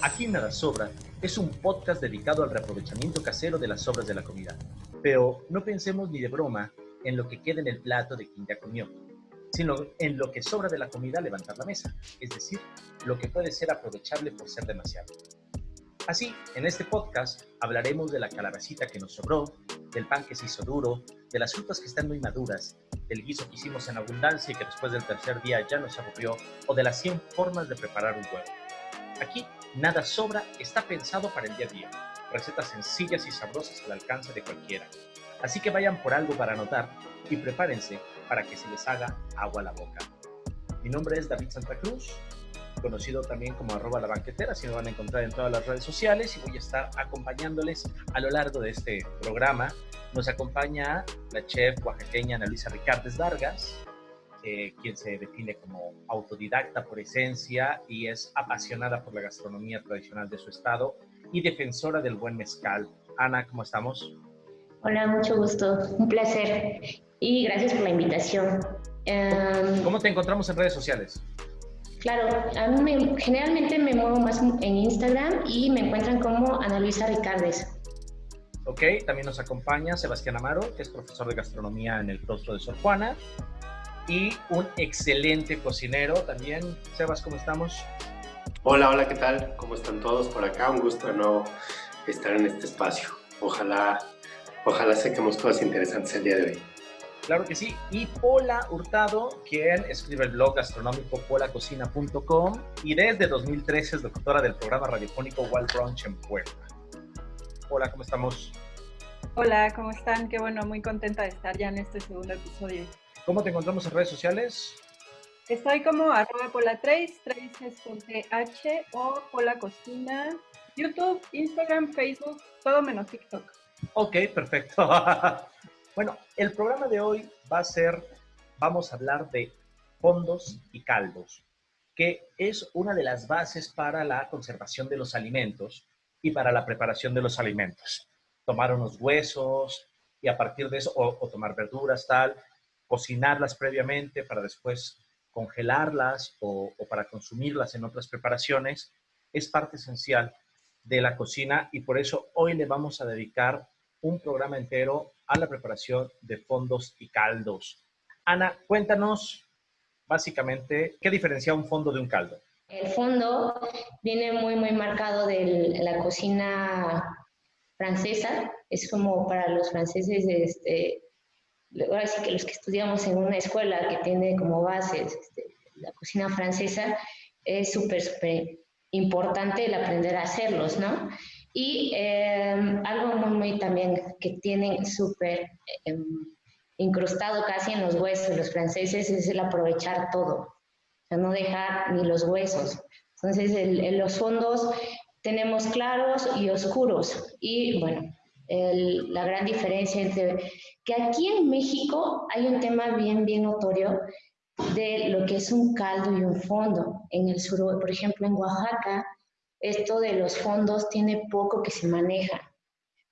Aquí Nada Sobra es un podcast dedicado al reaprovechamiento casero de las sobras de la comida. Pero no pensemos ni de broma en lo que queda en el plato de quien ya comió, sino en lo que sobra de la comida levantar la mesa, es decir, lo que puede ser aprovechable por ser demasiado. Así, en este podcast hablaremos de la calabacita que nos sobró, del pan que se hizo duro, de las frutas que están muy maduras, del guiso que hicimos en abundancia y que después del tercer día ya nos aburrió, o de las 100 formas de preparar un huevo. Aquí nada sobra, está pensado para el día a día. Recetas sencillas y sabrosas al alcance de cualquiera. Así que vayan por algo para anotar y prepárense para que se les haga agua a la boca. Mi nombre es David Santa Cruz, conocido también como arroba la banquetera, si me van a encontrar en todas las redes sociales y voy a estar acompañándoles a lo largo de este programa. Nos acompaña la chef oaxaqueña Ana Luisa Ricardes Vargas, eh, quien se define como autodidacta por esencia y es apasionada por la gastronomía tradicional de su estado y defensora del buen mezcal. Ana, ¿cómo estamos? Hola, mucho gusto, un placer y gracias por la invitación. Em, ¿Cómo te encontramos en redes sociales? Claro, a mí generalmente me muevo más en Instagram y me encuentran como Ana Luisa Ricardes. Ok, también nos acompaña Sebastián Amaro, que es profesor de gastronomía en el claustro de Sor Juana y un excelente cocinero también. Sebas, ¿cómo estamos? Hola, hola, ¿qué tal? ¿Cómo están todos por acá? Un gusto de nuevo estar en este espacio. Ojalá, ojalá saquemos cosas interesantes el día de hoy. Claro que sí. Y Pola Hurtado, quien escribe el blog gastronómico polacocina.com y desde 2013 es doctora del programa radiofónico Wild Brunch en Puebla. Hola, ¿cómo estamos? Hola, ¿cómo están? Qué bueno, muy contenta de estar ya en este segundo episodio. ¿Cómo te encontramos en redes sociales? Estoy como arroba pola trace, trace es con TH o pola cocina, YouTube, Instagram, Facebook, todo menos TikTok. Ok, perfecto. bueno, el programa de hoy va a ser, vamos a hablar de fondos y caldos, que es una de las bases para la conservación de los alimentos y para la preparación de los alimentos. Tomar unos huesos y a partir de eso, o, o tomar verduras, tal, cocinarlas previamente para después congelarlas o, para consumirlas en otras preparaciones, es parte esencial de la cocina y por eso hoy le vamos a dedicar un programa entero a la preparación de fondos y caldos. Ana, cuéntanos básicamente qué diferencia un fondo de un caldo. El fondo viene muy, muy marcado de la cocina francesa. Es como para los franceses este, ahora sí que los que estudiamos en una escuela que tiene como bases este, la cocina francesa, es súper, súper importante el aprender a hacerlos, ¿no? Y em, algo muy, muy también que tienen súper em, incrustado casi en los huesos los franceses es el aprovechar todo, o sea, no dejar ni los huesos. Entonces, en los fondos tenemos claros y oscuros. Y bueno, la gran diferencia entre que aquí en México hay un tema bien, bien notorio de lo que es un caldo y un fondo. En el sur, por ejemplo, en Oaxaca, esto de los fondos tiene poco que se maneja.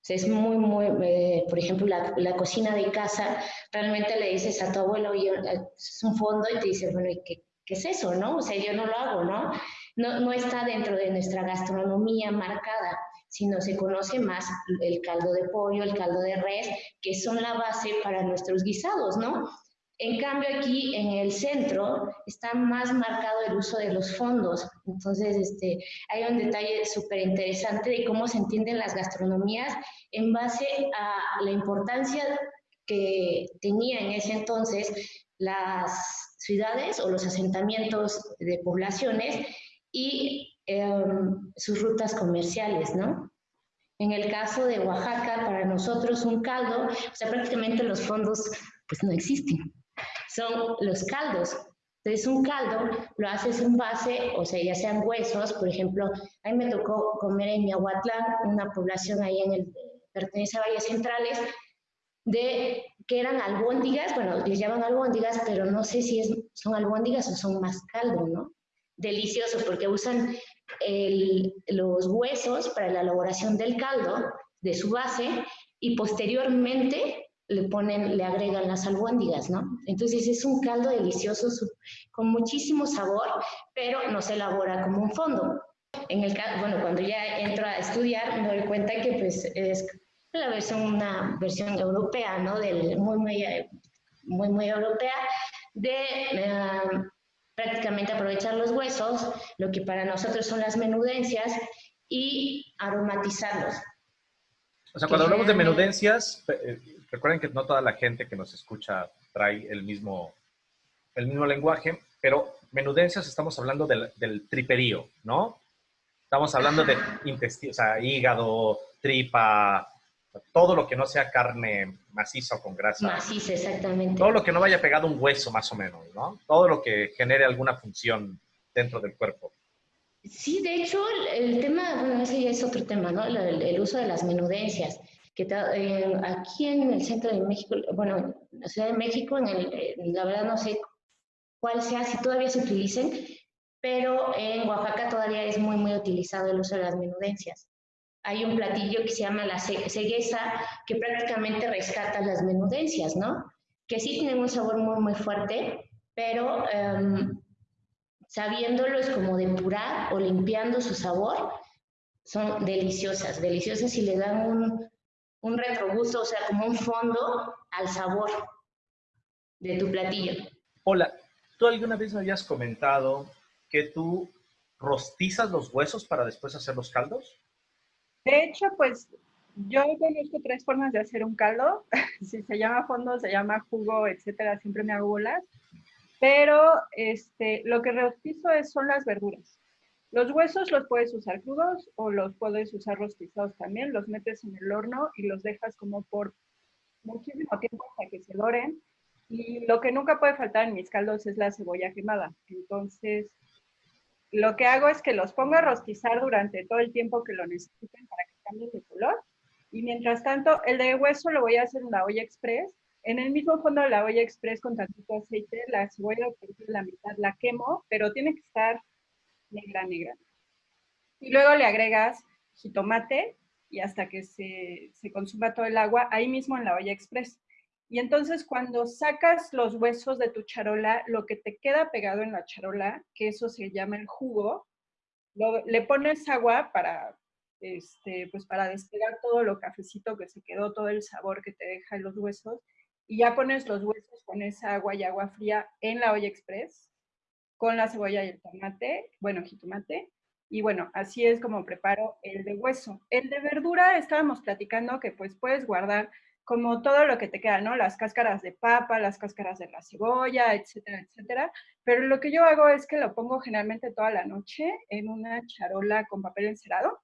es muy, muy, eh, por ejemplo, la, la, cocina de casa, realmente le dices a tu abuelo, es un fondo, y te dice, bueno, ¿y qué, qué, es eso, no? O sea, yo no lo hago, ¿no? ¿no? No está dentro de nuestra gastronomía marcada sino se conoce más el caldo de pollo, el caldo de res, que son la base para nuestros guisados, ¿no? En cambio, aquí en el centro está más marcado el uso de los fondos. Entonces, este, hay un detalle súper interesante de cómo se entienden las gastronomías en base a la importancia que tenía en ese entonces las ciudades o los asentamientos de poblaciones y Em, sus rutas comerciales, ¿no? En el caso de Oaxaca, para nosotros un caldo, o sea, prácticamente los fondos pues no existen, son los caldos. Entonces un caldo lo haces en base, o sea, ya sean huesos, por ejemplo, a mí me tocó comer en Miahuatlán, una población ahí en el, pertenece a Valles Centrales, de que eran albóndigas, bueno, les llaman albóndigas, pero no sé si es, son albóndigas o son más caldo, ¿no? Delicioso, porque usan los huesos para la elaboración del caldo de su base y posteriormente le ponen, le agregan las albóndigas, ¿no? Entonces es un caldo delicioso con muchísimo sabor, pero no se elabora como un fondo. En el bueno, cuando ya entro a estudiar, me doy cuenta que pues es la versión, una versión europea, ¿no? Del, muy, muy, muy, muy europea de eh, prácticamente aprovechar los huesos, lo que para nosotros son las menudencias, y aromatizarlos. O sea, cuando hablamos de menudencias, eh, recuerden que no toda la gente que nos escucha trae el mismo, el mismo lenguaje, pero menudencias estamos hablando del, del triperío, ¿no? Estamos hablando de intestino, o sea, hígado, tripa, todo lo que no sea carne maciza o con grasa. Maciza, exactamente. Todo lo que no vaya pegado a un hueso, más o menos, ¿no? Todo lo que genere alguna función dentro del cuerpo. Sí, de hecho, el, tema, bueno, ese ya es otro tema, ¿no? El, uso de las menudencias. Que eh, aquí en el centro de México, bueno, en la Ciudad de México, en el, la verdad no sé cuál sea, si todavía se utilicen, pero en Oaxaca todavía es muy, muy utilizado el uso de las menudencias hay un platillo que se llama la cegueza, que prácticamente rescata las menudencias, ¿no? Que sí tienen un sabor muy, muy fuerte, pero em, sabiéndolo es como depurar o limpiando su sabor, son deliciosas, deliciosas y le dan un, un retrogusto, o sea, como un fondo al sabor de tu platillo. Hola, ¿tú alguna vez me habías comentado que tú rostizas los huesos para después hacer los caldos? De hecho, pues yo conozco tres formas de hacer un caldo. si se llama fondo, se llama jugo, etcétera, siempre me hago bolas. Pero este, lo que rostizo es, son las verduras. Los huesos los puedes usar crudos o los puedes usar rostizados también. Los metes en el horno y los dejas como por muchísimo tiempo hasta que se doren. Y lo que nunca puede faltar en mis caldos es la cebolla quemada. Entonces, lo que hago es que los pongo a rostizar durante todo el tiempo que lo necesiten para que cambien de color. Y mientras tanto, el de hueso lo voy a hacer en la olla express. En el mismo fondo de la olla express con tantito aceite, la cebolla de la mitad la quemo, pero tiene que estar negra, negra. Y luego le agregas jitomate y hasta que se, se consuma todo el agua, ahí mismo en la olla express. Y entonces cuando sacas los huesos de tu charola, lo que te queda pegado en la charola, que eso se llama el jugo, le pones agua para, este, pues para despegar todo lo cafecito que se quedó, todo el sabor que te deja en los huesos, y ya pones los huesos con esa agua y agua fría en la olla express, con la cebolla y el tomate, bueno, jitomate, y bueno, así es como preparo el de hueso. El de verdura, estábamos platicando que pues puedes guardar como todo lo que te queda, ¿no? Las cáscaras de papa, las cáscaras de la cebolla, etcétera, etcétera. Pero lo que yo hago es que lo pongo generalmente toda la noche en una charola con papel encerado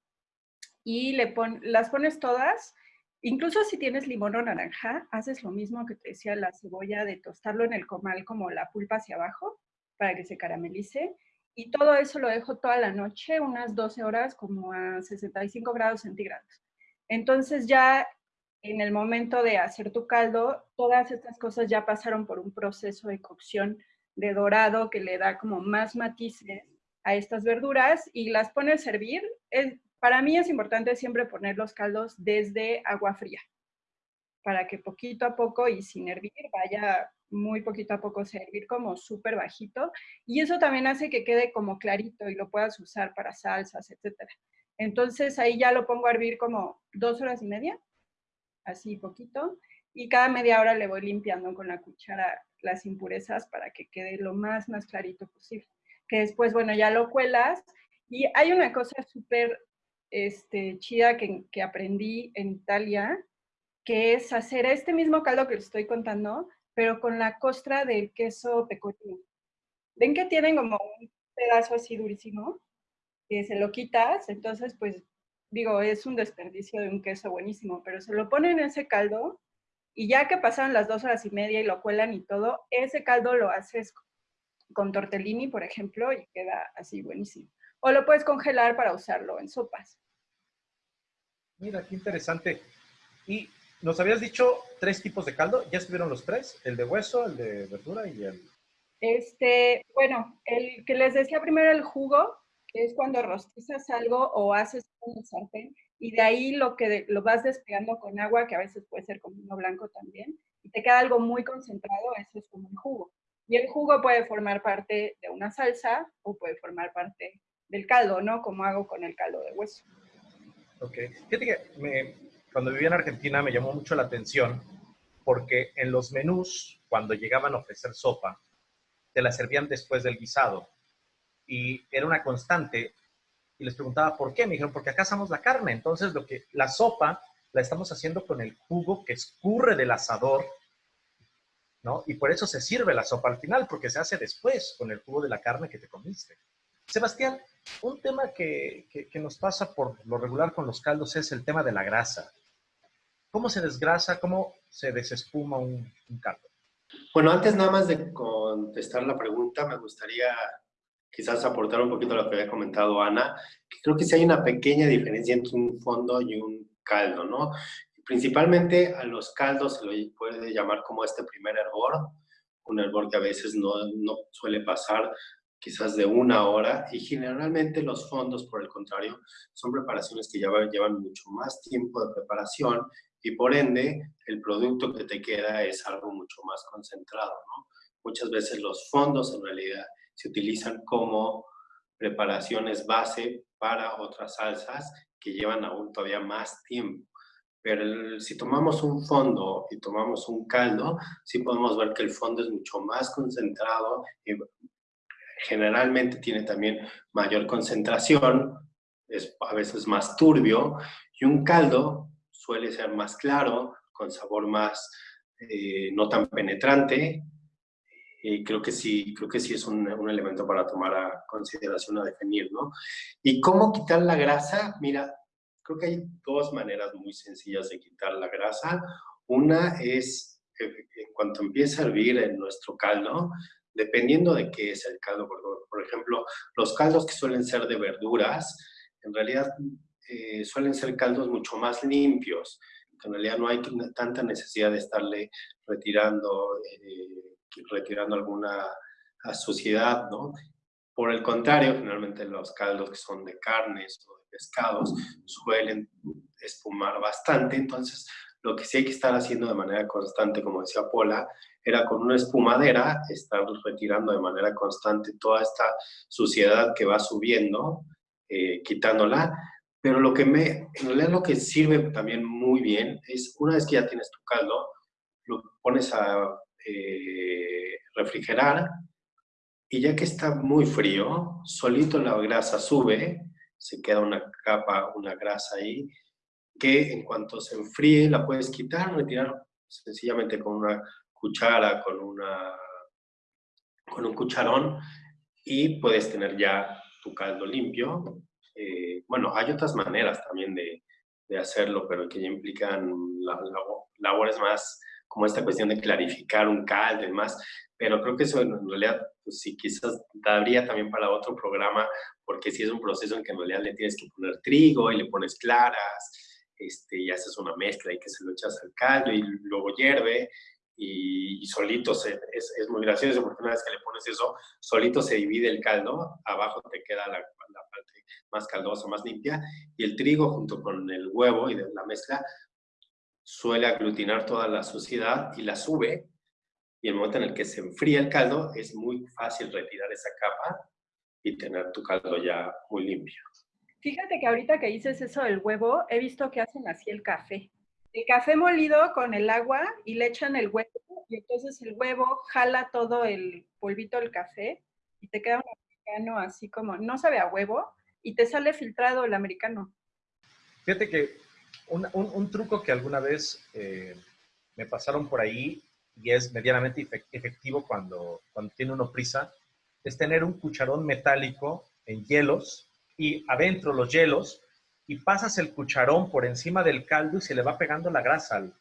y le pon, las pones todas. Incluso si tienes limón o naranja, haces lo mismo que te decía la cebolla de tostarlo en el comal como la pulpa hacia abajo para que se caramelice. Y todo eso lo dejo toda la noche, unas 12 horas como a 65 grados centígrados. Entonces ya en el momento de hacer tu caldo, todas estas cosas ya pasaron por un proceso de cocción de dorado que le da como más matices a estas verduras y las pones a servir. para mí es importante siempre poner los caldos desde agua fría, para que poquito a poco y sin hervir vaya muy poquito a poco servir como súper bajito. Y eso también hace que quede como clarito y lo puedas usar para salsas, etc. Entonces ahí ya lo pongo a hervir como dos horas y media así poquito, y cada media hora le voy limpiando con la cuchara las impurezas para que quede lo más, más clarito posible. Que después, bueno, ya lo cuelas. Y hay una cosa súper este, chida que, que, aprendí en Italia, que es hacer este mismo caldo que les estoy contando, pero con la costra del queso pecorino. ¿Ven que tienen como un pedazo así durísimo? Que se lo quitas, entonces pues digo, es un desperdicio de un queso buenísimo, pero se lo ponen en ese caldo y ya que pasan las dos horas y media y lo cuelan y todo, ese caldo lo haces con tortellini, por ejemplo, y queda así buenísimo. O lo puedes congelar para usarlo en sopas. Mira, qué interesante. Y nos habías dicho tres tipos de caldo. ¿Ya estuvieron los tres? El de hueso, el de verdura y el... Este, bueno, el que les decía primero el jugo, es cuando rostizas algo o haces un sartén y de ahí lo que lo vas despegando con agua, que a veces puede ser con vino blanco también, y te queda algo muy concentrado, eso es como el jugo. Y el jugo puede formar parte de una salsa o puede formar parte del caldo, ¿no? Como hago con el caldo de hueso. Ok. Fíjate que cuando vivía en Argentina me llamó mucho la atención porque en los menús, cuando llegaban a ofrecer sopa, te la servían después del guisado. Y era una constante. Y les preguntaba por qué. Me dijeron, porque acá hacemos la carne. Entonces, lo que, la sopa la estamos haciendo con el jugo que escurre del asador, ¿no? Y por eso se sirve la sopa al final, porque se hace después con el jugo de la carne que te comiste. Sebastián, un tema que, que, nos pasa por lo regular con los caldos es el tema de la grasa. ¿Cómo se desgrasa? ¿Cómo se desespuma un, caldo? Bueno, antes nada más de contestar la pregunta, me gustaría quizás aportar un poquito a lo que había comentado Ana, que creo que sí hay una pequeña diferencia entre un fondo y un caldo, ¿no? Principalmente a los caldos se lo puede llamar como este primer hervor, un hervor que a veces no, no suele pasar quizás de una hora y generalmente los fondos, por el contrario, son preparaciones que llevan, llevan mucho más tiempo de preparación y por ende el producto que te queda es algo mucho más concentrado. ¿no? Muchas veces los fondos en realidad se utilizan como preparaciones base para otras salsas que llevan aún todavía más tiempo. Pero si tomamos un fondo y tomamos un caldo, sí podemos ver que el fondo es mucho más concentrado y generalmente tiene también mayor concentración, es a veces más turbio, y un caldo suele ser más claro, con sabor más eh, no tan penetrante, y creo que sí, creo que sí es un, un, elemento para tomar a consideración, a definir, ¿no? ¿Y cómo quitar la grasa? Mira, creo que hay dos maneras muy sencillas de quitar la grasa. Una es, eh, en cuanto empieza a hervir en nuestro caldo, dependiendo de qué es el caldo, por, ejemplo, los caldos que suelen ser de verduras, en realidad eh, suelen ser caldos mucho más limpios, en realidad no hay tanta necesidad de estarle retirando, eh, retirando alguna suciedad, ¿no? Por el contrario, generalmente los caldos que son de carnes o de pescados suelen espumar bastante, entonces lo que sí hay que estar haciendo de manera constante, como decía Pola, era con una espumadera estar retirando de manera constante toda esta suciedad que va subiendo, eh, quitándola, pero lo que me, en realidad lo que sirve también muy bien es una vez que ya tienes tu caldo, lo pones a eh, refrigerar. Y ya que está muy frío, solito la grasa sube, se queda una capa, una grasa ahí, que en cuanto se enfríe la puedes quitar, retirar sencillamente con una cuchara, con, una, con un cucharón y puedes tener ya tu caldo limpio. Eh, bueno, hay otras maneras también de, de hacerlo, pero que ya implican labores más como esta cuestión de clarificar un caldo y demás, pero creo que eso en realidad, pues sí, quizás daría también para otro programa, porque si es un proceso en que en realidad le tienes que poner trigo y le pones claras, este, y haces una mezcla y que se lo echas al caldo y luego hierve, y, solito se, es, es, muy gracioso porque una vez que le pones eso, solito se divide el caldo, abajo te queda la, la parte más caldosa, más limpia, y el trigo junto con el huevo y de la mezcla suele aglutinar toda la suciedad y la sube, y el momento en el que se enfría el caldo es muy fácil retirar esa capa y tener tu caldo ya muy limpio. Fíjate que ahorita que dices eso del huevo, he visto que hacen así el café el café molido con el agua y le echan el huevo y entonces el huevo jala todo el polvito del café y te queda un americano así como, no sabe a huevo y te sale filtrado el americano. Fíjate que un, truco que alguna vez eh, me pasaron por ahí y es medianamente efectivo cuando, cuando tiene uno prisa, es tener un cucharón metálico en hielos y adentro los hielos y pasas el cucharón por encima del caldo y se le va pegando la grasa al,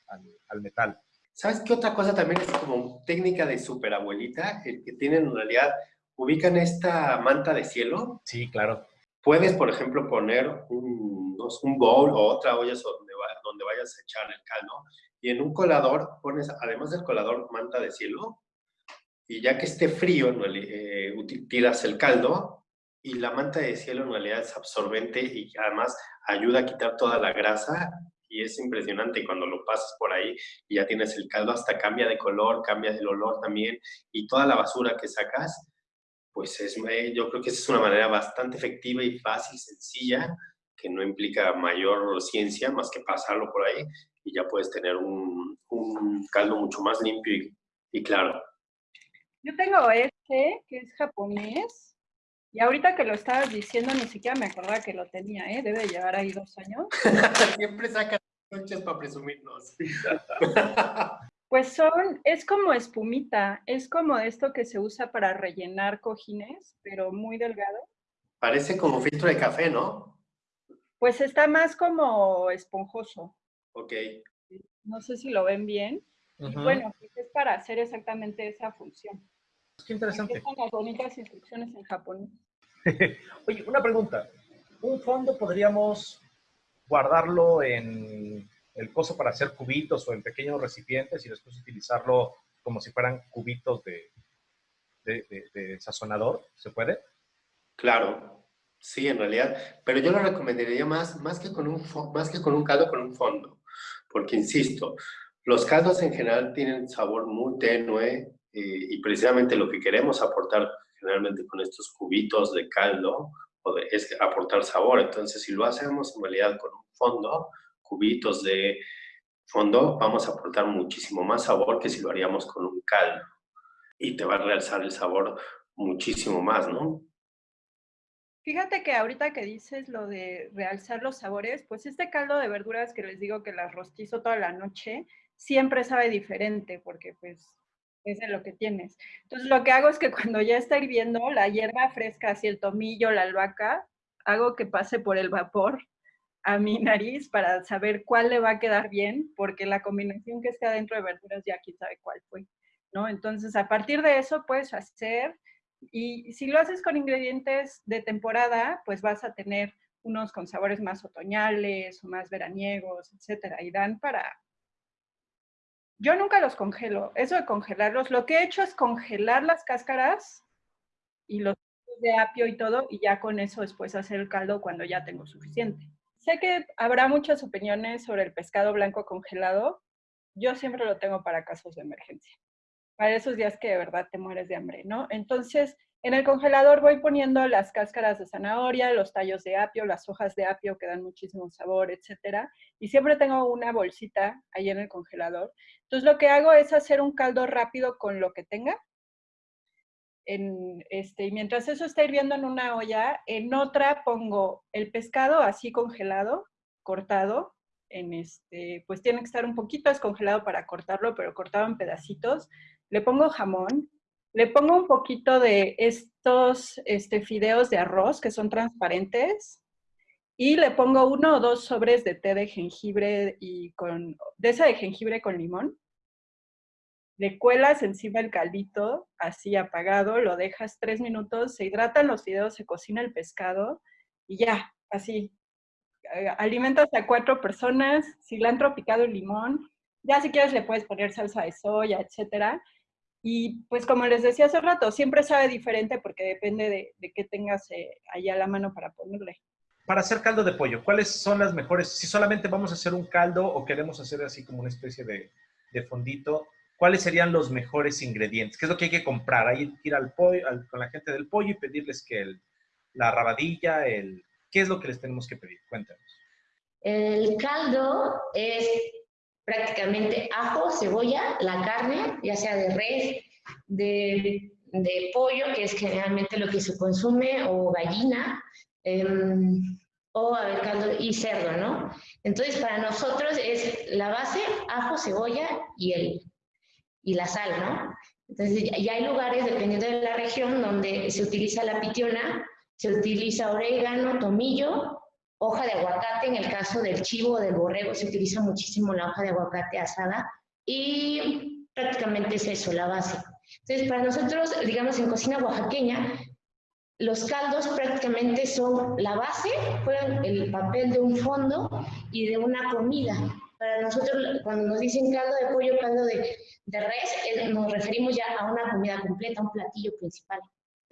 al, metal. ¿Sabes qué otra cosa también es como técnica de superabuelita? El que tienen en realidad, ubican esta manta de cielo. Sí, claro. Puedes, por ejemplo, poner un, un bowl o otra olla donde, donde vayas a echar el caldo y en un colador pones, además del colador, manta de cielo y ya que esté frío, eh, tiras el caldo y la manta de cielo en realidad es absorbente y además ayuda a quitar toda la grasa y es impresionante cuando lo pasas por ahí y ya tienes el caldo hasta cambia de color, cambia el olor también y toda la basura que sacas pues es, eh, yo creo que esa es una manera bastante efectiva y fácil, sencilla, que no implica mayor ciencia más que pasarlo por ahí y ya puedes tener un, un caldo mucho más limpio y, y claro. Yo tengo este, que es japonés, y ahorita que lo estabas diciendo, ni siquiera me acordaba que lo tenía, ¿eh? Debe llevar ahí dos años. Siempre sacan noches para presumirnos. Pues son, es como espumita, es como esto que se usa para rellenar cojines, pero muy delgado. Parece como filtro de café, ¿no? Pues está más como esponjoso. Ok. No sé si lo ven bien. Y bueno, pues es para hacer exactamente esa función. Qué interesante. Están las bonitas instrucciones en japonés. Oye, una pregunta. ¿Un fondo podríamos guardarlo en el coso para hacer cubitos o en pequeños recipientes y después utilizarlo como si fueran cubitos de, de, sazonador? ¿Se puede? Claro, sí, en realidad. Pero yo lo recomendaría más, más, que con un, más que con un caldo, con un fondo. Porque, insisto, los caldos en general tienen sabor muy tenue eh, y precisamente lo que queremos aportar generalmente con estos cubitos de caldo es aportar sabor. Entonces, si lo hacemos en realidad con un fondo, cubitos de fondo, vamos a aportar muchísimo más sabor que si lo haríamos con un caldo. Y te va a realzar el sabor muchísimo más, ¿no? Fíjate que ahorita que dices lo de realzar los sabores, pues este caldo de verduras que les digo que las rostizo toda la noche, siempre sabe diferente porque pues es de lo que tienes. Entonces lo que hago es que cuando ya está hirviendo la hierba fresca, así el tomillo, la albahaca, hago que pase por el vapor a mi nariz para saber cuál le va a quedar bien, porque la combinación que está dentro de verduras ya quién sabe cuál fue, ¿no? Entonces, a partir de eso puedes hacer, y si lo haces con ingredientes de temporada, pues vas a tener unos con sabores más otoñales o más veraniegos, etcétera, y dan para... Yo nunca los congelo, eso de congelarlos, lo que he hecho es congelar las cáscaras y los de apio y todo, y ya con eso después hacer el caldo cuando ya tengo suficiente. Sé que habrá muchas opiniones sobre el pescado blanco congelado. Yo siempre lo tengo para casos de emergencia, para esos días que de verdad te mueres de hambre, ¿no? Entonces, en el congelador voy poniendo las cáscaras de zanahoria, los tallos de apio, las hojas de apio que dan muchísimo sabor, etcétera. Y siempre tengo una bolsita ahí en el congelador. Entonces, lo que hago es hacer un caldo rápido con lo que tenga este, y mientras eso está hirviendo en una olla, en otra pongo el pescado así congelado, cortado, en este, pues tiene que estar un poquito descongelado para cortarlo, pero cortado en pedacitos. Le pongo jamón, le pongo un poquito de estos este, fideos de arroz que son transparentes y le pongo uno o dos sobres de té de jengibre y con, de esa de jengibre con limón le cuelas encima el caldito, así apagado, lo dejas tres minutos, se hidratan los fideos, se cocina el pescado y ya, así. Eh, alimentas a cuatro personas, cilantro picado y limón. Ya si quieres le puedes poner salsa de soya, etcétera. Y pues como les decía hace rato, siempre sabe diferente porque depende de, qué tengas eh, allá a la mano para ponerle. Para hacer caldo de pollo, ¿cuáles son las mejores? Si solamente vamos a hacer un caldo o queremos hacer así como una especie de, de fondito, ¿cuáles serían los mejores ingredientes? ¿Qué es lo que hay que comprar? Hay que ir al pollo, con la gente del pollo y pedirles que el, la rabadilla, el, ¿qué es lo que les tenemos que pedir? Cuéntanos. El caldo es prácticamente ajo, cebolla, la carne, ya sea de res, de, de pollo, que es generalmente lo que se consume, o gallina, em, o y cerdo, ¿no? Entonces, para nosotros es la base, ajo, cebolla y el, y la sal, ¿no? Entonces, ya hay lugares, dependiendo de la región, donde se utiliza la pitiona, se utiliza orégano, tomillo, hoja de aguacate, en el caso del chivo o del borrego se utiliza muchísimo la hoja de aguacate asada y prácticamente es eso, la base. Entonces, para nosotros, digamos, en cocina oaxaqueña, los caldos prácticamente son la base, juegan el papel de un fondo y de una comida. Para nosotros, cuando nos dicen caldo de pollo, caldo de, de res, nos referimos ya a una comida completa, un platillo principal.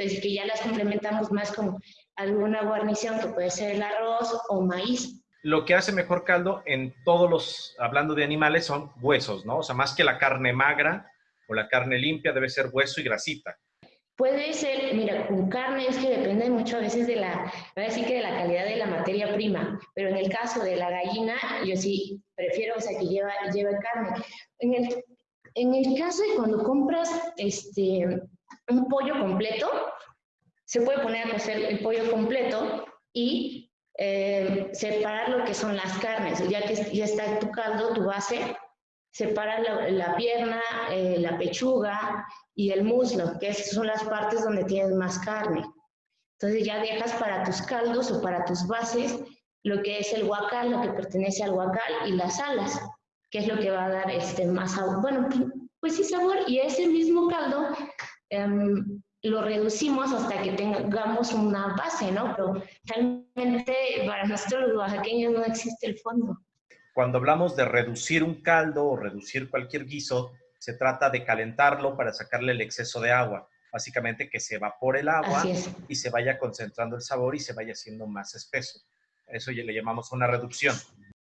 Entonces, que ya las complementamos más con alguna guarnición que puede ser el arroz o maíz. Lo que hace mejor caldo en todos los, hablando de animales, son huesos, ¿no? O sea, más que la carne magra o la carne limpia, debe ser hueso y grasita. Puede ser, mira, con carne es que depende mucho a veces de la, voy a decir que de la calidad de la materia prima, pero en el caso de la gallina, yo sí prefiero, o sea, que lleva, lleve carne. En el, en el caso de cuando compras este, un pollo completo, se puede poner a cocer el pollo completo y eh, separar lo que son las carnes, ya que ya está tu caldo, tu base, separa la, pierna, eh, la pechuga y el muslo, que son las partes donde tienes más carne. Entonces ya dejas para tus caldos o para tus bases lo que es el guacal, lo que pertenece al guacal y las alas, que es lo que va a dar este más sabor. Bueno, pues sí sabor y ese mismo caldo em, lo reducimos hasta que tengamos una base, ¿no? Pero realmente para nosotros los oaxaqueños no existe el fondo. Cuando hablamos de reducir un caldo o reducir cualquier guiso, se trata de calentarlo para sacarle el exceso de agua. Básicamente que se evapore el agua y se vaya concentrando el sabor y se vaya haciendo más espeso. Eso ya le llamamos una reducción.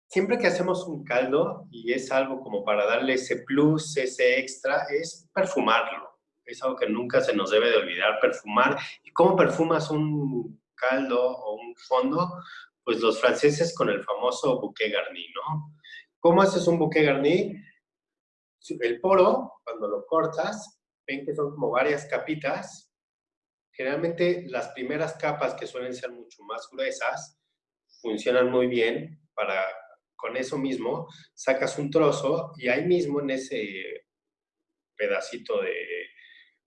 Siempre que hacemos un caldo, y es algo como para darle ese plus, ese extra, es perfumarlo. Es algo que nunca se nos debe de olvidar, perfumar. ¿Y cómo perfumas un caldo o un fondo? pues los franceses con el famoso bouquet garni, ¿no? ¿Cómo haces un bouquet garni? El poro, cuando lo cortas, ven que son como varias capitas. Generalmente las primeras capas, que suelen ser mucho más gruesas, funcionan muy bien para, con eso mismo, sacas un trozo y ahí mismo en ese pedacito de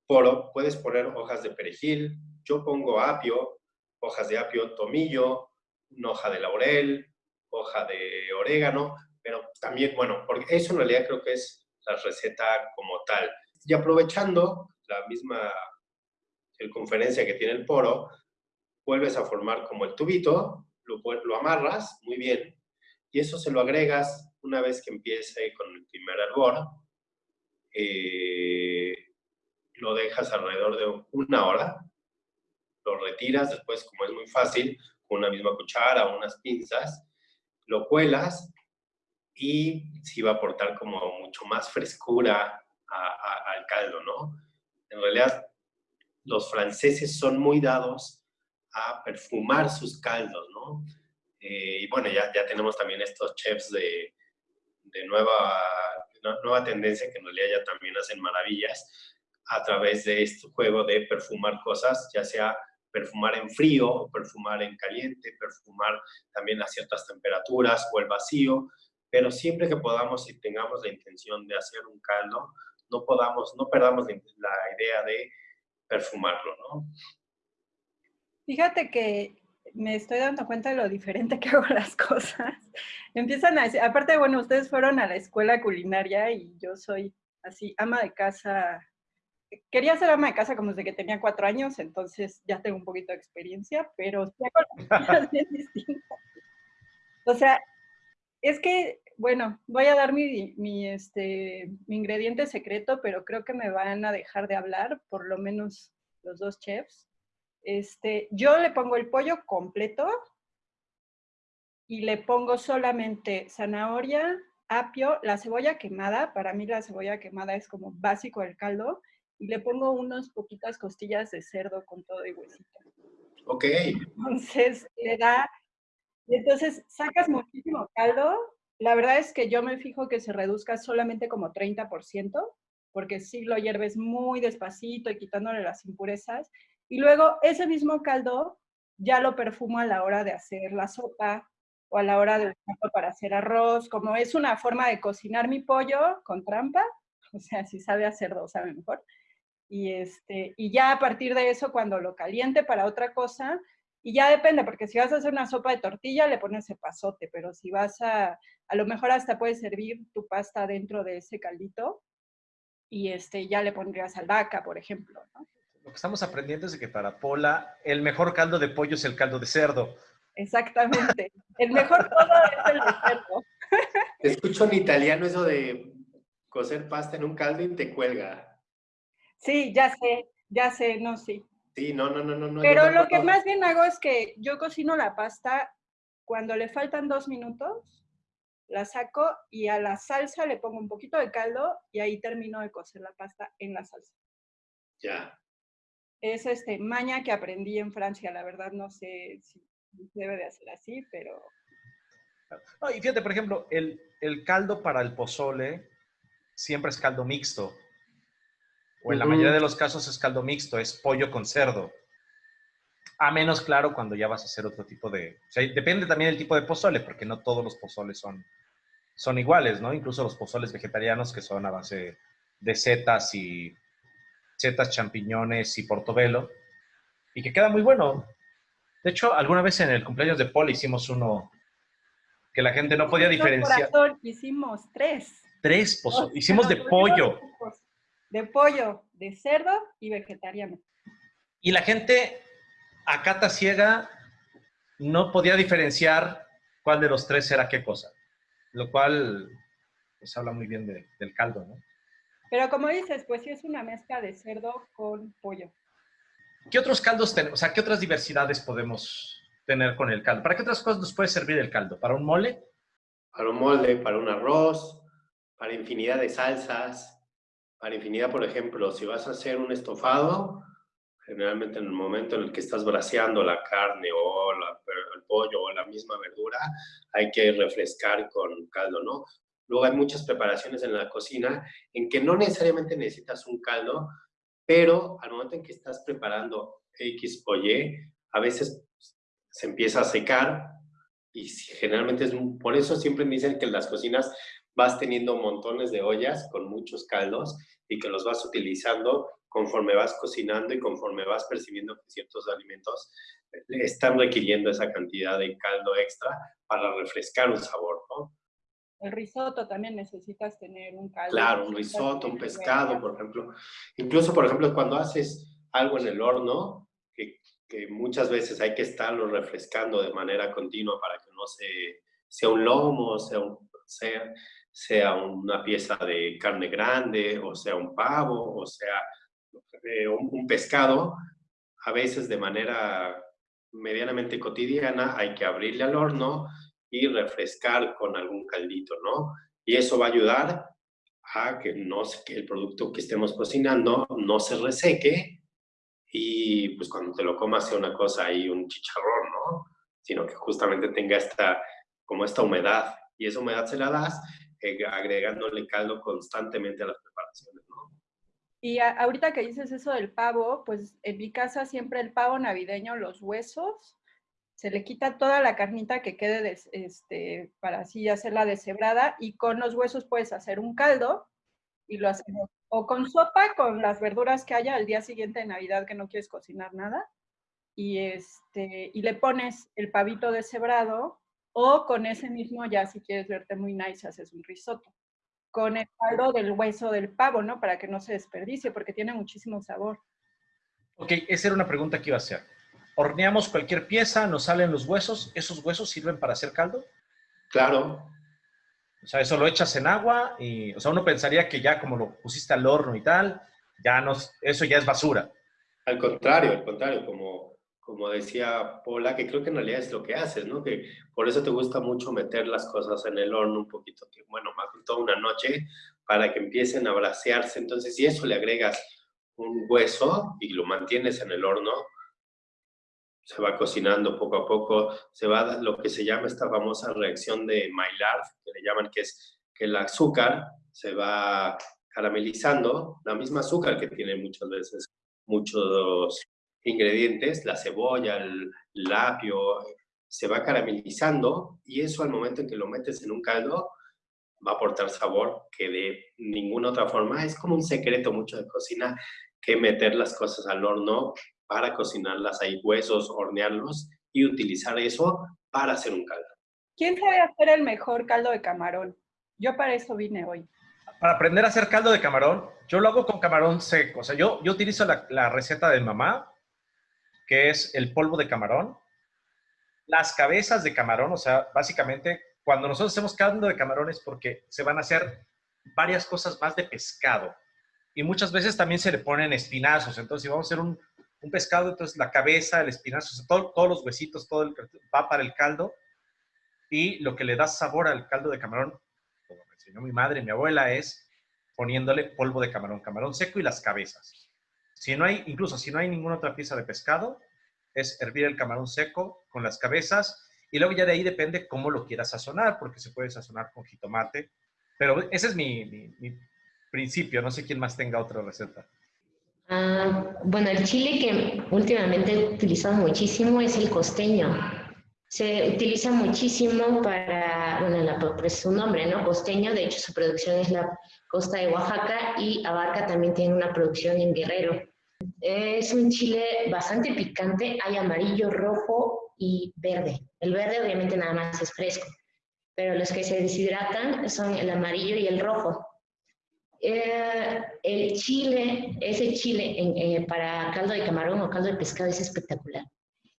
poro puedes poner hojas de perejil, yo pongo apio, hojas de apio, tomillo, una hoja de laurel, hoja de orégano, pero también, bueno, porque eso en realidad creo que es la receta como tal. Y aprovechando la misma circunferencia que tiene el poro, vuelves a formar como el tubito, lo, lo amarras muy bien, y eso se lo agregas una vez que empiece con el primer hervor, eh, lo dejas alrededor de una hora, lo retiras, después como es muy fácil, con una misma cuchara o unas pinzas, lo cuelas y sí va a aportar como mucho más frescura al caldo, ¿no? En realidad, los franceses son muy dados a perfumar sus caldos, ¿no? Eh, y bueno, ya, ya tenemos también estos chefs de, de nueva, nueva tendencia que en realidad ya también hacen maravillas a través de este juego de perfumar cosas, ya sea perfumar en frío o perfumar en caliente, perfumar también a ciertas temperaturas o el vacío, pero siempre que podamos y tengamos la intención de hacer un caldo, no podamos, no perdamos la idea de perfumarlo, ¿no? Fíjate que me estoy dando cuenta de lo diferente que hago las cosas. Empiezan a decir, aparte, bueno, ustedes fueron a la escuela culinaria y yo soy así, ama de casa quería ser ama de casa como desde que tenía cuatro años, entonces ya tengo un poquito de experiencia, pero bien distintas. O sea, es que, bueno, voy a dar mi, mi, este, mi ingrediente secreto, pero creo que me van a dejar de hablar, por lo menos los dos chefs. Este, yo le pongo el pollo completo y le pongo solamente zanahoria, apio, la cebolla quemada. Para mí la cebolla quemada es como básico del caldo y le pongo unas poquitas costillas de cerdo con todo y huesito. Ok. Entonces le da, y entonces sacas muchísimo caldo. La verdad es que yo me fijo que se reduzca solamente como 30%, porque si lo hierves muy despacito y quitándole las impurezas. Y luego ese mismo caldo ya lo perfumo a la hora de hacer la sopa o a la hora de usarlo para hacer arroz. Como es una forma de cocinar mi pollo con trampa, o sea, si sabe hacer dos, sabe mejor. Y, este, y ya a partir de eso, cuando lo caliente para otra cosa, y ya depende, porque si vas a hacer una sopa de tortilla, le pones pasote, pero si vas a, a lo mejor hasta puedes servir tu pasta dentro de ese caldito y este, ya le pondrías albahaca, por ejemplo, Lo que estamos aprendiendo es que para Pola el mejor caldo de pollo es el caldo de cerdo. Exactamente. El mejor todo es el de cerdo. Escucho en italiano eso de cocer pasta en un caldo y te cuelga. Sí, ya sé, ya sé, no, sí. Sí, no, no, no, no. Pero lo que más bien hago es que yo cocino la pasta cuando le faltan dos minutos, la saco y a la salsa le pongo un poquito de caldo y ahí termino de cocer la pasta en la salsa. Ya. es este, maña que aprendí en Francia. La verdad no sé si debe de hacer así, pero... No, y fíjate, por ejemplo, el, el caldo para el pozole siempre es caldo mixto. O en la mayoría de los casos es caldo mixto, es pollo con cerdo. A menos, claro, cuando ya vas a hacer otro tipo de... O sea, depende también del tipo de pozole, porque no todos los pozoles son, son iguales, ¿no? Incluso los pozoles vegetarianos que son a base de setas y setas, champiñones y portobelo, y que queda muy bueno. De hecho, alguna vez en el cumpleaños de Paul hicimos uno que la gente no podía diferenciar. hicimos tres. Tres pozoles. Hicimos de pollo. De pollo, de cerdo y vegetariano. Y la gente a cata ciega no podía diferenciar cuál de los tres era qué cosa, lo cual pues habla muy bien del caldo, ¿no? Pero como dices, pues sí es una mezcla de cerdo con pollo. ¿Qué otros caldos tenemos? O sea, ¿qué otras diversidades podemos tener con el caldo? ¿Para qué otras cosas nos puede servir el caldo? ¿Para un mole? Para un mole, para un arroz, para infinidad de salsas, para infinidad, por ejemplo, si vas a hacer un estofado, generalmente en el momento en el que estás braseando la carne o el pollo o la misma verdura, hay que refrescar con caldo, ¿no? Luego hay muchas preparaciones en la cocina en que no necesariamente necesitas un caldo, pero al momento en que estás preparando X o Y, a veces se empieza a secar y generalmente es por eso siempre me dicen que las cocinas vas teniendo montones de ollas con muchos caldos y que los vas utilizando conforme vas cocinando y conforme vas percibiendo que ciertos alimentos están requiriendo esa cantidad de caldo extra para refrescar un sabor, ¿no? El risotto también necesitas tener un caldo. Claro, un risotto, un pescado, por ejemplo. Incluso, por ejemplo, cuando haces algo en el horno, que, que muchas veces hay que estarlo refrescando de manera continua para que no se, sea un lomo, sea, sea, sea una pieza de carne grande, o sea un pavo, o sea eh, un, pescado, a veces de manera medianamente cotidiana hay que abrirle al horno y refrescar con algún caldito, ¿no? Y eso va a ayudar a que, no, que el producto que estemos cocinando no se reseque y pues cuando te lo comas sea una cosa ahí, un chicharrón, ¿no? Sino que justamente tenga esta, como esta humedad. Y esa humedad se la das eh, agregándole caldo constantemente a las preparaciones. Y ahorita que dices eso del pavo, pues en mi casa siempre el pavo navideño, los huesos, se le quita toda la carnita que quede este, para así hacerla deshebrada y con los huesos puedes hacer un caldo y lo hacemos o con sopa, con las verduras que haya al día siguiente de Navidad que no quieres cocinar nada y, este, y le pones el pavito deshebrado o con ese mismo ya si quieres verte muy nice haces un risotto con el caldo del hueso del pavo, ¿no? Para que no se desperdicie porque tiene muchísimo sabor. Ok, esa era una pregunta que iba a hacer horneamos cualquier pieza, nos salen los huesos, ¿esos huesos sirven para hacer caldo? Claro. O sea, eso lo echas en agua y, o sea, uno pensaría que ya como lo pusiste al horno y tal, ya no, eso ya es basura. Al contrario, al contrario, como, como decía Paula, que creo que en realidad es lo que haces, ¿no? Que por eso te gusta mucho meter las cosas en el horno un poquito, que, bueno, más de toda una noche, para que empiecen a brasearse. Entonces, si eso le agregas un hueso y lo mantienes en el horno, se va cocinando poco a poco, se va lo que se llama esta famosa reacción de Maillard, que le llaman que es que el azúcar se va caramelizando, la misma azúcar que tiene muchas veces muchos ingredientes, la cebolla, el, el apio, se va caramelizando y eso al momento en que lo metes en un caldo va a aportar sabor que de ninguna otra forma. Es como un secreto mucho de cocina que meter las cosas al horno para cocinarlas, hay huesos, hornearlos y utilizar eso para hacer un caldo. ¿Quién sabe hacer el mejor caldo de camarón? Yo para eso vine hoy. Para aprender a hacer caldo de camarón, yo lo hago con camarón seco. O sea, yo, yo utilizo la, la receta de mamá, que es el polvo de camarón, las cabezas de camarón, o sea, básicamente cuando nosotros hacemos caldo de camarón es porque se van a hacer varias cosas más de pescado. Y muchas veces también se le ponen espinazos. Entonces, si vamos a hacer un, pescado, entonces la cabeza, el espinazo, todos los huesitos, todo el, va para el caldo. Y lo que le da sabor al caldo de camarón, como me enseñó mi madre mi abuela, es poniéndole polvo de camarón, camarón seco y las cabezas. Si no hay, incluso si no hay ninguna otra pieza de pescado, es hervir el camarón seco con las cabezas y luego ya de ahí depende cómo lo quieras sazonar, porque se puede sazonar con jitomate. Pero ese es mi, mi principio, no sé quién más tenga otra receta. Ah, bueno, el chile que últimamente he utilizado muchísimo es el costeño. Se utiliza muchísimo para, bueno, la, por su nombre, ¿no? Costeño, de hecho su producción es la costa de Oaxaca y Abarca también tiene una producción en Guerrero. Es un chile bastante picante, hay amarillo, rojo y verde. El verde obviamente nada más es fresco, pero los que se deshidratan son el amarillo y el rojo. Eh, el chile, ese chile eh, para caldo de camarón o caldo de pescado es espectacular.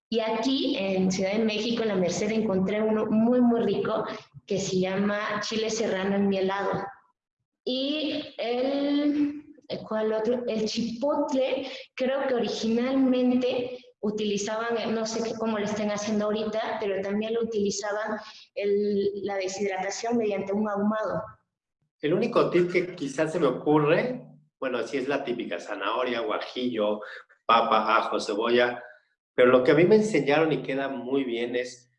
Y aquí en Ciudad de México, en la Merced, encontré uno muy, muy rico que se llama chile serrano en mielado. Y el, ¿cuál otro? El chipotle, creo que originalmente utilizaban, no sé cómo lo estén haciendo ahorita, pero también lo utilizaban la deshidratación mediante un ahumado. El único tip que quizás se me ocurre, bueno, sí es la típica, zanahoria, guajillo, papa, ajo, cebolla, pero lo que a mí me enseñaron y queda muy bien es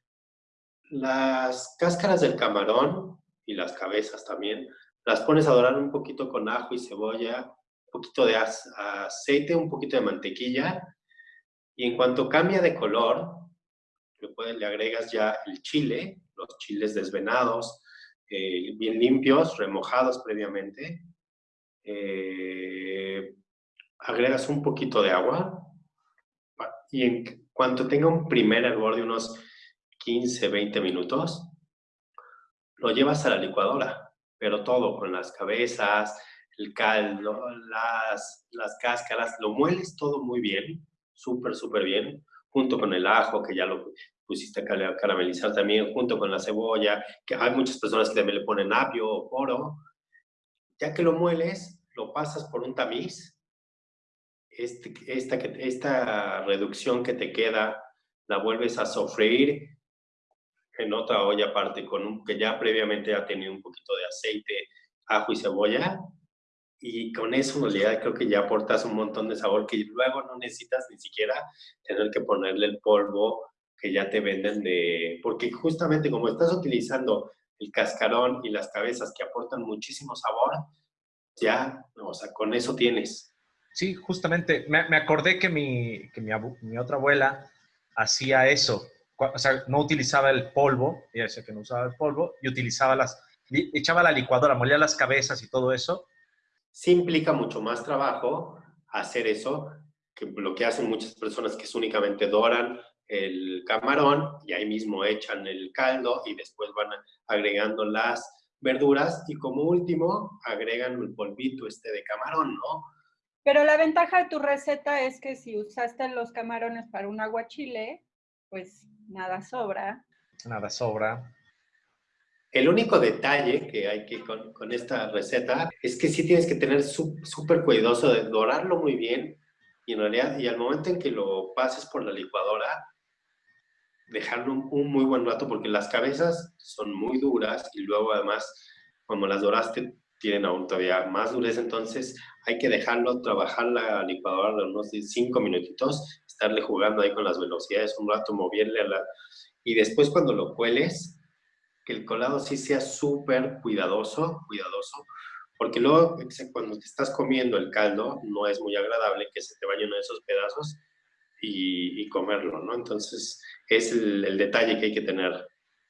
las cáscaras del camarón y las cabezas también, las pones a dorar un poquito con ajo y cebolla, un poquito de aceite, un poquito de mantequilla, y en cuanto cambia de color, le, puedes, le agregas ya el chile, los chiles desvenados, eh, bien limpios, remojados previamente. Eh, agregas un poquito de agua y en cuanto tenga un primer hervor de unos 15, 20 minutos, lo llevas a la licuadora, pero todo, con las cabezas, el caldo, las, las cáscaras, lo mueles todo muy bien, súper, súper bien, junto con el ajo, que ya lo pusiste a caramelizar también junto con la cebolla, que hay muchas personas que también le ponen apio o poro. Ya que lo mueles, lo pasas por un tamiz. Este, esta, esta reducción que te queda la vuelves a sofreír en otra olla aparte, con un, que ya previamente ha tenido un poquito de aceite, ajo y cebolla. Y con eso, en realidad, creo que ya aportas un montón de sabor que luego no necesitas ni siquiera tener que ponerle el polvo que ya te venden de... Porque justamente como estás utilizando el cascarón y las cabezas que aportan muchísimo sabor, ya, o sea, con eso tienes. Sí, justamente, me, acordé que, mi, que mi, otra abuela hacía eso, o sea, no utilizaba el polvo, ella decía que no usaba el polvo, y utilizaba las, echaba la licuadora, molía las cabezas y todo eso. Sí implica mucho más trabajo hacer eso, que lo que hacen muchas personas que es únicamente doran, el camarón y ahí mismo echan el caldo y después van agregando las verduras y como último agregan el polvito este de camarón, ¿no? Pero la ventaja de tu receta es que si usaste los camarones para un aguachile, pues nada sobra. Nada sobra. El único detalle que hay que con, con esta receta es que sí tienes que tener súper cuidadoso de dorarlo muy bien y en realidad, y al momento en que lo pases por la licuadora, dejarlo un, muy buen rato porque las cabezas son muy duras y luego además cuando las doraste tienen aún todavía más dureza, entonces hay que dejarlo trabajar la licuadora unos 5 minutitos, estarle jugando ahí con las velocidades un rato, moverle a la... Y después cuando lo cueles, que el colado sí sea súper cuidadoso, cuidadoso, porque luego cuando te estás comiendo el caldo no es muy agradable que se te vaya uno de esos pedazos y, comerlo, ¿no? Entonces, es el, detalle que hay que tener.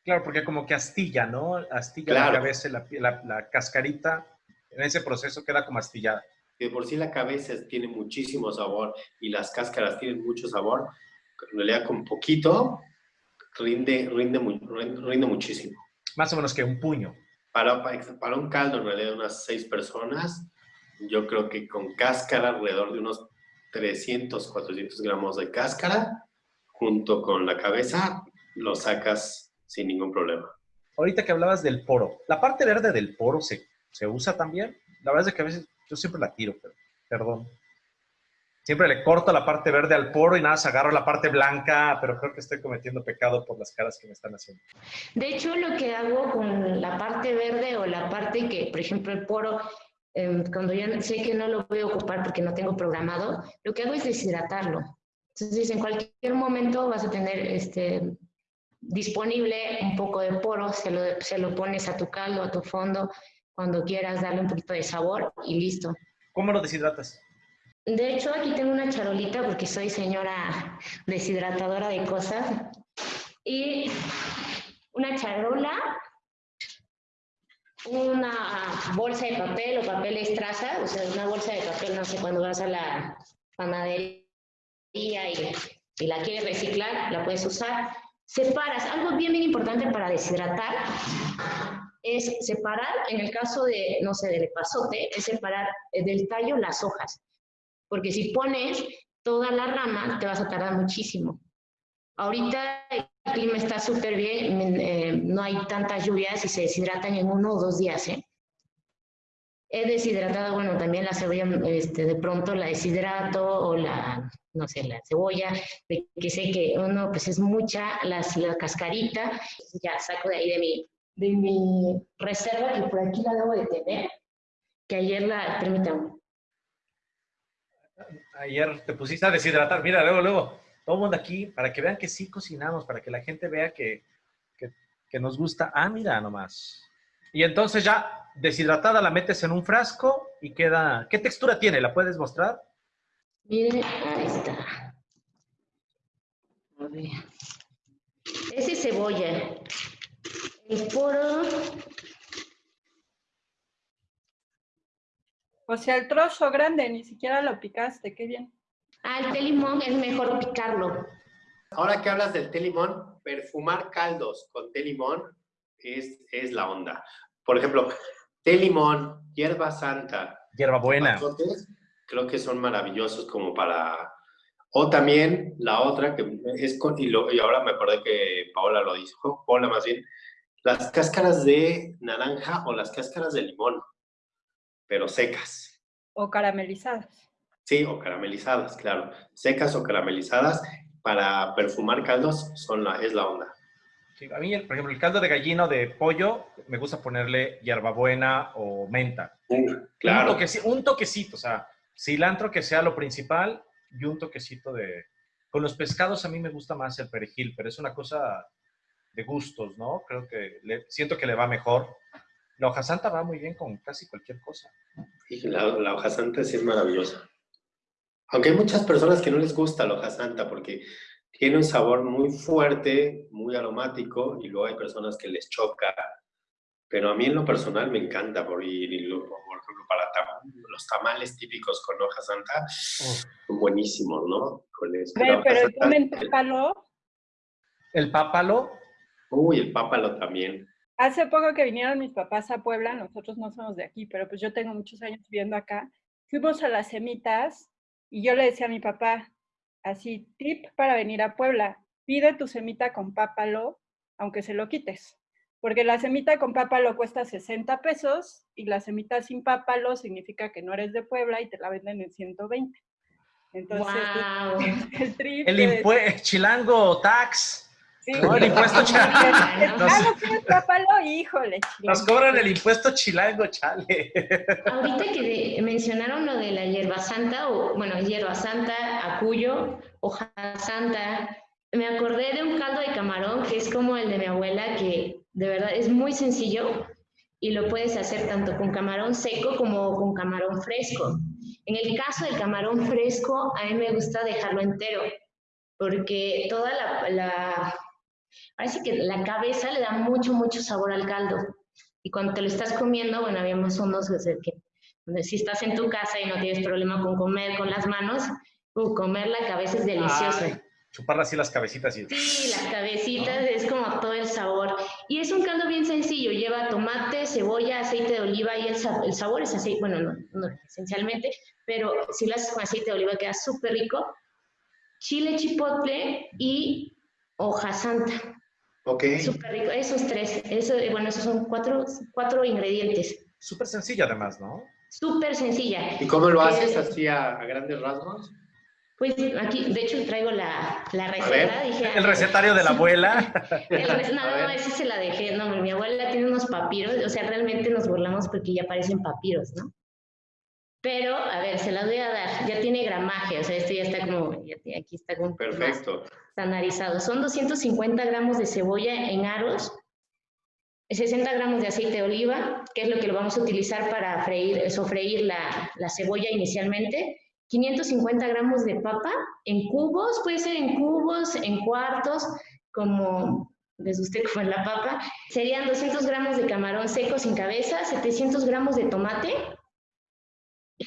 Claro, porque como que astilla, ¿no? Astilla la cabeza, la, la, cascarita, en ese proceso queda como astillada. De por sí la cabeza tiene muchísimo sabor y las cáscaras tienen mucho sabor, en realidad con poquito rinde, rinde, rinde muchísimo. Más o menos que un puño. Para, para un caldo, en realidad, unas seis personas, yo creo que con cáscara alrededor de unos 300, 400 gramos de cáscara junto con la cabeza, lo sacas sin ningún problema. Ahorita que hablabas del poro, ¿la parte verde del poro se, se usa también? La verdad es que a veces yo siempre la tiro, pero, perdón. Siempre le corto la parte verde al poro y nada, se agarro la parte blanca, pero creo que estoy cometiendo pecado por las caras que me están haciendo. De hecho, lo que hago con la parte verde o la parte que, por ejemplo, el poro em, cuando ya sé que no lo voy a ocupar porque no tengo programado, lo que hago es deshidratarlo. Entonces, en cualquier momento vas a tener este, disponible un poco de poro, se lo, se lo pones a tu caldo, a tu fondo, cuando quieras darle un poquito de sabor y listo. ¿Cómo lo deshidratas? De hecho, aquí tengo una charolita porque soy señora deshidratadora de cosas. Y una charola, una bolsa de papel o papel estraza, o sea, una bolsa de papel, no sé, cuando vas a la panadería y, y la quieres reciclar, la puedes usar. Separas, algo bien, bien importante para deshidratar es separar, en el caso de, no sé, del epazote, es separar del tallo las hojas. Porque si pones toda la rama, te vas a tardar muchísimo. Ahorita el clima está súper bien, eh, no hay tantas lluvias y se deshidratan en uno o dos días. ¿eh? He deshidratado, bueno, también la cebolla, este, de pronto la deshidrato o la, no sé, la cebolla, de que sé que uno, pues es mucha, la cascarita, ya saco de ahí de mi, de mi reserva, que por aquí la debo de tener, que ayer la, permítanme, Ayer te pusiste a deshidratar. Mira, luego, luego, todo el mundo aquí, para que vean que sí cocinamos, para que la gente vea que, que, nos gusta. Ah, mira nomás. Y entonces ya deshidratada la metes en un frasco y queda... ¿Qué textura tiene? ¿La puedes mostrar? Mire, ahí está. A ver. Ese es cebolla. El poro O sea, el trozo grande, ni siquiera lo picaste, qué bien. Ah, el té limón es mejor picarlo. Ahora que hablas del té limón, perfumar caldos con té limón es, es la onda. Por ejemplo, té limón, hierba santa. Hierba buena. Creo que son maravillosos como para... O también la otra que es con... Y, y ahora me acordé que Paola lo dijo, Paola más bien, las cáscaras de naranja o las cáscaras de limón pero secas. O caramelizadas. Sí, o caramelizadas, claro. Secas o caramelizadas para perfumar caldos son la, es la onda. Sí, a mí, por ejemplo, el caldo de gallina o de pollo, me gusta ponerle hierbabuena o menta. claro. Un, toquecito, o sea, cilantro que sea lo principal y un toquecito de... Con los pescados a mí me gusta más el perejil, pero es una cosa de gustos, ¿no? Creo que le, siento que le va mejor. La hoja santa va muy bien con casi cualquier cosa. Sí, la, la hoja santa sí es maravillosa. Aunque hay muchas personas que no les gusta la hoja santa porque tiene un sabor muy fuerte, muy aromático, y luego hay personas que les choca. Pero a mí en lo personal me encanta, por, ir, por ejemplo, para los tamales típicos con hoja santa, son buenísimos, ¿no? Con pero el pápalo. ¿El pápalo? Uy, el pápalo también. Hace poco que vinieron mis papás a Puebla, nosotros no somos de aquí, pero pues yo tengo muchos años viviendo acá, fuimos a las semitas y yo le decía a mi papá, así, tip para venir a Puebla, pide tu semita con pápalo, aunque se lo quites. Porque la semita con pápalo cuesta 60 pesos y la semita sin pápalo significa que no eres de Puebla y te la venden en 120. Entonces, el trip. El chilango tax. No, el impuesto chilango. Nos, híjole. Nos cobran el impuesto chilango, chale. Ahorita que mencionaron lo de la hierba santa, o bueno, hierba santa, acuyo, hoja santa, me acordé de un caldo de camarón que es como el de mi abuela, que de verdad es muy sencillo y lo puedes hacer tanto con camarón seco como con camarón fresco. En el caso del camarón fresco, a mí me gusta dejarlo entero, porque toda la Parece que la cabeza le da mucho, mucho sabor al caldo. Y cuando te lo estás comiendo, bueno, habíamos unos que, donde si estás en tu casa y no tienes problema con comer con las manos, uh, comer la cabeza es delicioso. chuparla así las cabecitas. Y... Sí, las cabecitas es como todo el sabor. Y es un caldo bien sencillo, lleva tomate, cebolla, aceite de oliva y el, el sabor es aceite, bueno, no, no, esencialmente, pero si lo haces con aceite de oliva queda súper rico. Chile chipotle y hoja santa. Ok. Súper rico. Esos tres. Eso, bueno, esos son cuatro, cuatro ingredientes. Súper sencilla además, ¿no? Súper sencilla. ¿Y cómo lo haces así a, grandes rasgos? Pues aquí, de hecho, traigo la, la receta. Dije, el recetario de la abuela. el, no, no, ese se la dejé. No, mi abuela tiene unos papiros. O sea, realmente nos burlamos porque ya parecen papiros, ¿no? Pero, a ver, se las voy a dar. Ya tiene gramaje, o sea, esto ya está como, aquí está como Perfecto. estandarizado. Son 250 gramos de cebolla en aros, 60 gramos de aceite de oliva, que es lo que lo vamos a utilizar para freír, sofreír la, la cebolla inicialmente. 550 gramos de papa en cubos, puede ser en cubos, en cuartos, como les guste como en la papa. Serían 200 gramos de camarón seco sin cabeza, 700 gramos de tomate,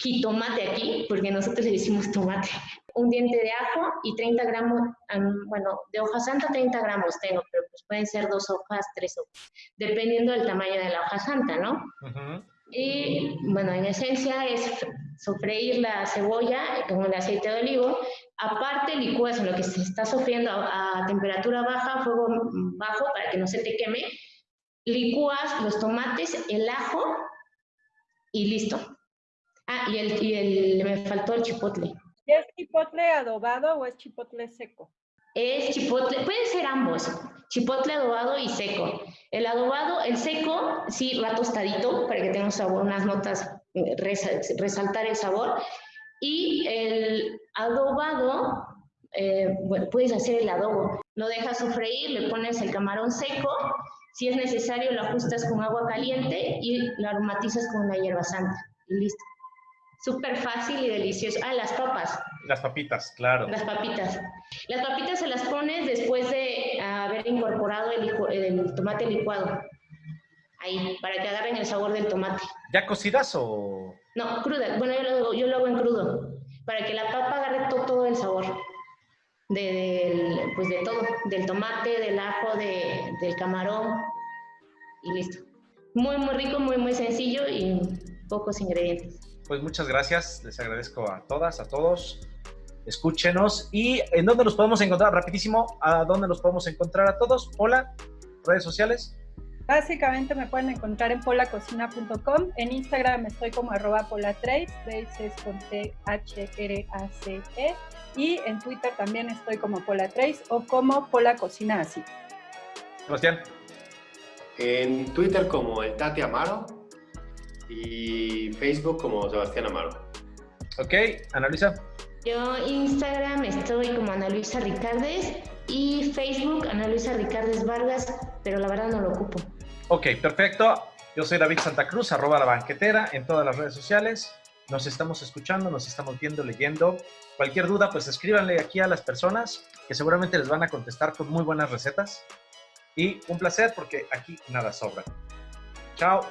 jitomate aquí, porque nosotros le decimos tomate, un diente de ajo y 30 gramos, bueno, de hoja santa 30 gramos tengo, pero pues pueden ser dos hojas, tres hojas, dependiendo del tamaño de la hoja santa, ¿no? Y bueno, en esencia es sofreír la cebolla con el aceite de olivo. Aparte, licúas en lo que se está sofriendo a, a temperatura baja, fuego bajo, para que no se te queme. Licúas los tomates, el ajo y listo. Ah, y, el, y el, me faltó el chipotle. ¿Es chipotle adobado o es chipotle seco? Es chipotle, pueden ser ambos, chipotle adobado y seco. El adobado, el seco, sí, va tostadito para que tenga un sabor, unas notas, eh, resaltar el sabor. Y el adobado, eh, bueno, puedes hacer el adobo. Lo dejas sofreír, le pones el camarón seco. Si es necesario, lo ajustas con agua caliente y lo aromatizas con una hierba santa. Y listo. Súper fácil y delicioso. Ah, las papas. Las papitas, claro. Las papitas. Las papitas se las pones después de haber incorporado el, tomate licuado. Ahí, para que agarren el sabor del tomate. ¿Ya cocidas o...? No, cruda. Bueno, yo lo, yo lo hago en crudo. Para que la papa agarre todo, el sabor. De, pues de todo. Del tomate, del ajo, del camarón. Y listo. Muy, muy rico, muy, muy sencillo y pocos ingredientes pues muchas gracias. Les agradezco a todas, a todos. Escúchenos. ¿Y en dónde los podemos encontrar? Rapidísimo, ¿a dónde los podemos encontrar a todos? Hola, redes sociales. Básicamente me pueden encontrar en polacocina.com. En Instagram estoy como arroba polatrace, trace es con T-H-R-A-C-E. Y en Twitter también estoy como polatrace o como polacocina así. Sebastián. En Twitter como el Tati Amaro y Facebook como Sebastián Amaro. Ok, Ana Luisa. Yo Instagram estoy como Ana Luisa Ricardes y Facebook Ana Luisa Ricardes Vargas, pero la verdad no lo ocupo. Ok, perfecto. Yo soy David Santa Cruz, arroba la banquetera en todas las redes sociales. Nos estamos escuchando, nos estamos viendo, leyendo. Cualquier duda, pues escríbanle aquí a las personas que seguramente les van a contestar con muy buenas recetas. Y un placer porque aquí nada sobra. Chao.